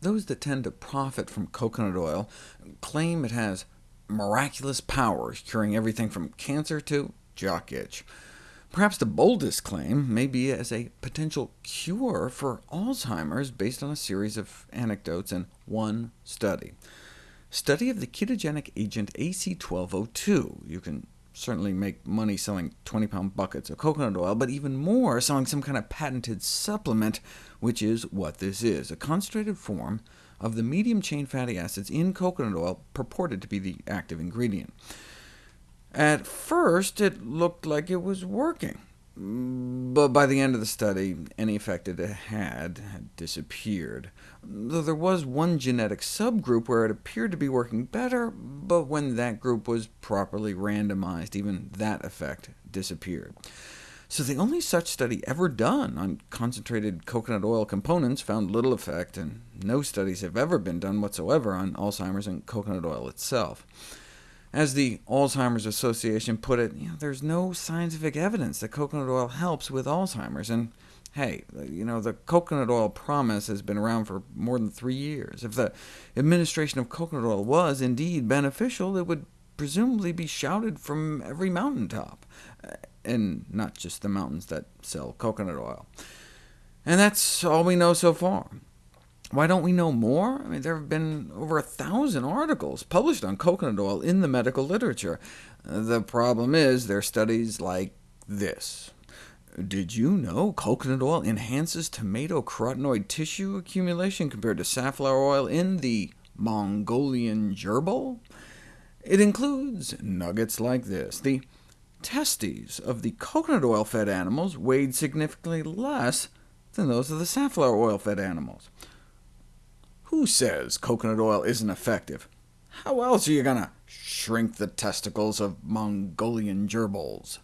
those that tend to profit from coconut oil claim it has miraculous powers, curing everything from cancer to jock itch. Perhaps the boldest claim may be as a potential cure for Alzheimer's, based on a series of anecdotes and one study. Study of the ketogenic agent AC1202. You can certainly make money selling 20-pound buckets of coconut oil, but even more selling some kind of patented supplement, which is what this is, a concentrated form of the medium-chain fatty acids in coconut oil purported to be the active ingredient. At first, it looked like it was working, but by the end of the study, any effect it had had disappeared, though there was one genetic subgroup where it appeared to be working better, but when that group was properly randomized, even that effect disappeared. So the only such study ever done on concentrated coconut oil components found little effect, and no studies have ever been done whatsoever on Alzheimer's and coconut oil itself. As the Alzheimer's Association put it, you know, there's no scientific evidence that coconut oil helps with Alzheimer's, and hey, you know, the coconut oil promise has been around for more than three years. If the administration of coconut oil was indeed beneficial, it would presumably be shouted from every mountaintop uh, and not just the mountains that sell coconut oil. And that's all we know so far. Why don't we know more? I mean, there have been over a thousand articles published on coconut oil in the medical literature. The problem is, there are studies like this. Did you know coconut oil enhances tomato carotenoid tissue accumulation compared to safflower oil in the Mongolian gerbil? It includes nuggets like this. The testes of the coconut oil-fed animals weighed significantly less than those of the safflower oil-fed animals. Who says coconut oil isn't effective? How else are you going to shrink the testicles of Mongolian gerbils?